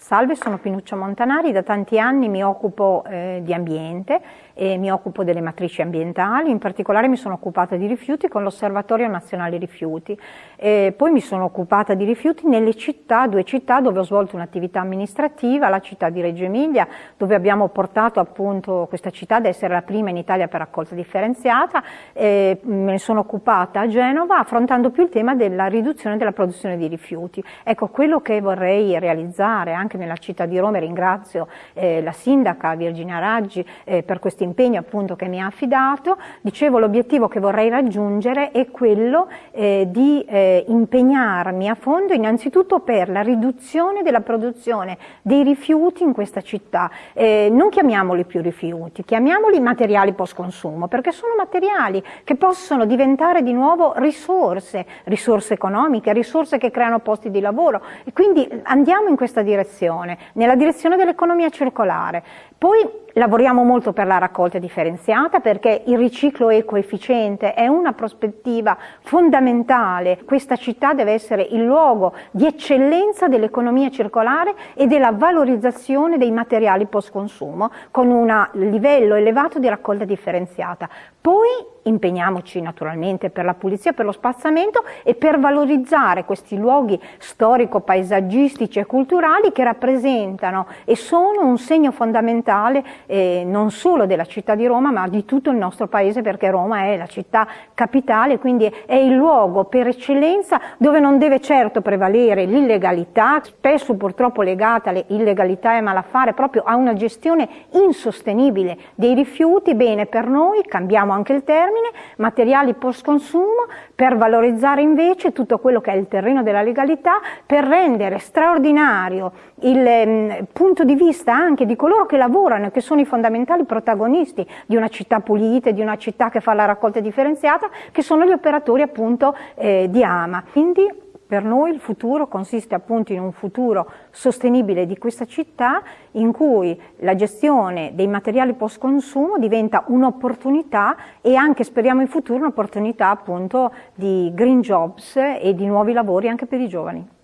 Salve, sono Pinuccia Montanari, da tanti anni mi occupo eh, di ambiente e mi occupo delle matrici ambientali, in particolare mi sono occupata di rifiuti con l'Osservatorio Nazionale Rifiuti. E poi mi sono occupata di rifiuti nelle città, due città dove ho svolto un'attività amministrativa, la città di Reggio Emilia, dove abbiamo portato appunto questa città ad essere la prima in Italia per raccolta differenziata, e me ne sono occupata a Genova affrontando più il tema della riduzione della produzione di rifiuti. Ecco, quello che vorrei realizzare anche nella città di Roma, ringrazio eh, la sindaca Virginia Raggi eh, per questo impegno appunto che mi ha affidato, dicevo l'obiettivo che vorrei raggiungere è quello eh, di eh, impegnarmi a fondo innanzitutto per la riduzione della produzione dei rifiuti in questa città, eh, non chiamiamoli più rifiuti, chiamiamoli materiali post consumo perché sono materiali che possono diventare di nuovo risorse, risorse economiche, risorse che creano posti di lavoro. E quindi andiamo in questa direzione direzione, nella direzione dell'economia circolare. Poi lavoriamo molto per la raccolta differenziata perché il riciclo ecoefficiente è una prospettiva fondamentale. Questa città deve essere il luogo di eccellenza dell'economia circolare e della valorizzazione dei materiali post consumo con un livello elevato di raccolta differenziata. Poi impegniamoci naturalmente per la pulizia, per lo spazzamento e per valorizzare questi luoghi storico-paesaggistici e culturali che rappresentano e sono un segno fondamentale eh, non solo della città di Roma ma di tutto il nostro paese perché Roma è la città capitale, quindi è il luogo per eccellenza dove non deve certo prevalere l'illegalità, spesso purtroppo legata alle illegalità e malaffare proprio a una gestione insostenibile dei rifiuti, bene per noi, cambiamo anche il termine, materiali post consumo, per valorizzare invece tutto quello che è il terreno della legalità, per rendere straordinario il eh, punto di vista anche di coloro che lavorano e che sono i fondamentali protagonisti di una città pulita, di una città che fa la raccolta differenziata, che sono gli operatori appunto eh, di AMA. Quindi, per noi il futuro consiste appunto in un futuro sostenibile di questa città in cui la gestione dei materiali post consumo diventa un'opportunità e anche speriamo in futuro un'opportunità appunto di green jobs e di nuovi lavori anche per i giovani.